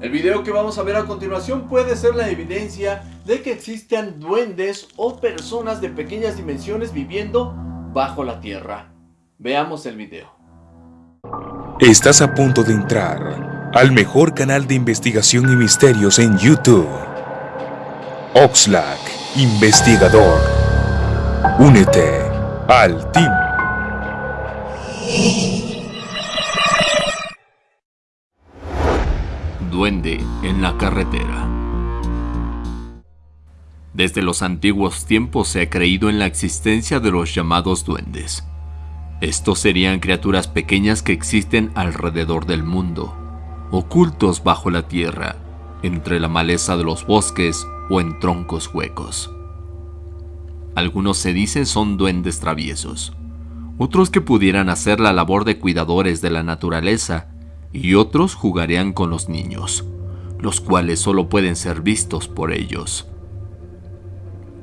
El video que vamos a ver a continuación puede ser la evidencia de que existan duendes o personas de pequeñas dimensiones viviendo bajo la tierra. Veamos el video. Estás a punto de entrar al mejor canal de investigación y misterios en YouTube. Oxlack, investigador. Únete al team. Duende en la carretera. Desde los antiguos tiempos se ha creído en la existencia de los llamados duendes. Estos serían criaturas pequeñas que existen alrededor del mundo, ocultos bajo la tierra, entre la maleza de los bosques o en troncos huecos. Algunos se dicen son duendes traviesos, otros que pudieran hacer la labor de cuidadores de la naturaleza y otros jugarían con los niños, los cuales solo pueden ser vistos por ellos.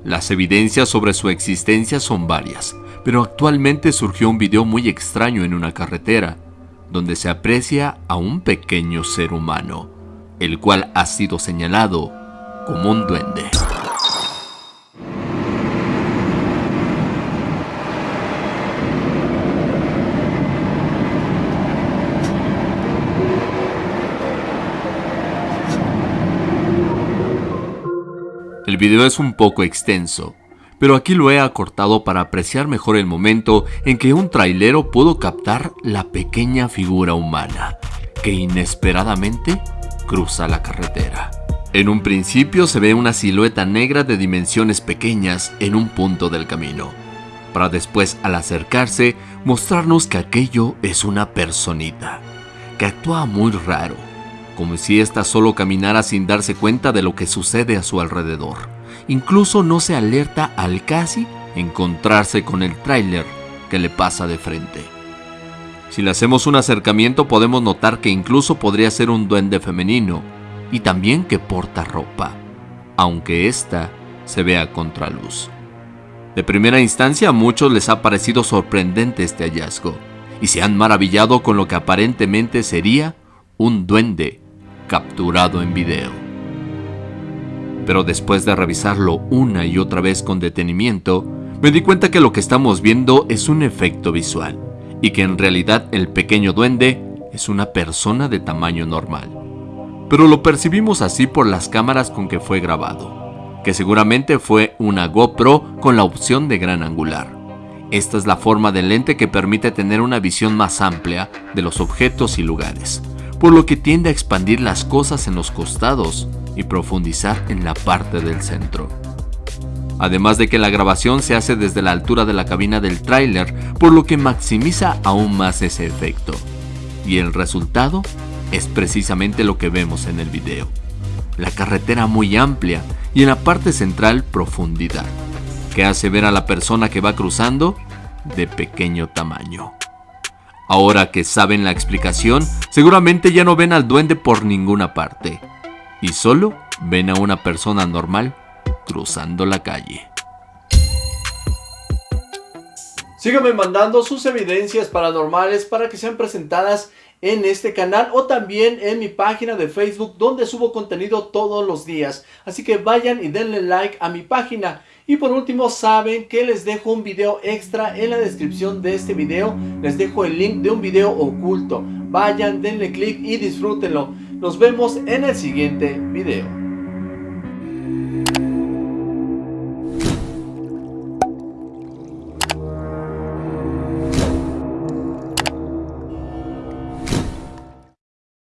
Las evidencias sobre su existencia son varias, pero actualmente surgió un video muy extraño en una carretera, donde se aprecia a un pequeño ser humano, el cual ha sido señalado como un duende. El video es un poco extenso, pero aquí lo he acortado para apreciar mejor el momento en que un trailero pudo captar la pequeña figura humana, que inesperadamente cruza la carretera. En un principio se ve una silueta negra de dimensiones pequeñas en un punto del camino, para después al acercarse mostrarnos que aquello es una personita, que actúa muy raro, como si ésta solo caminara sin darse cuenta de lo que sucede a su alrededor. Incluso no se alerta al casi encontrarse con el tráiler que le pasa de frente. Si le hacemos un acercamiento podemos notar que incluso podría ser un duende femenino y también que porta ropa, aunque ésta se vea a contraluz. De primera instancia a muchos les ha parecido sorprendente este hallazgo y se han maravillado con lo que aparentemente sería un duende capturado en video. Pero después de revisarlo una y otra vez con detenimiento, me di cuenta que lo que estamos viendo es un efecto visual y que en realidad el pequeño duende es una persona de tamaño normal. Pero lo percibimos así por las cámaras con que fue grabado, que seguramente fue una GoPro con la opción de gran angular. Esta es la forma del lente que permite tener una visión más amplia de los objetos y lugares por lo que tiende a expandir las cosas en los costados y profundizar en la parte del centro. Además de que la grabación se hace desde la altura de la cabina del tráiler, por lo que maximiza aún más ese efecto. Y el resultado es precisamente lo que vemos en el video. La carretera muy amplia y en la parte central profundidad, que hace ver a la persona que va cruzando de pequeño tamaño. Ahora que saben la explicación, seguramente ya no ven al duende por ninguna parte. Y solo ven a una persona normal cruzando la calle. Síganme mandando sus evidencias paranormales para que sean presentadas en este canal o también en mi página de Facebook donde subo contenido todos los días. Así que vayan y denle like a mi página. Y por último saben que les dejo un video extra en la descripción de este video. Les dejo el link de un video oculto. Vayan, denle click y disfrútenlo. Nos vemos en el siguiente video.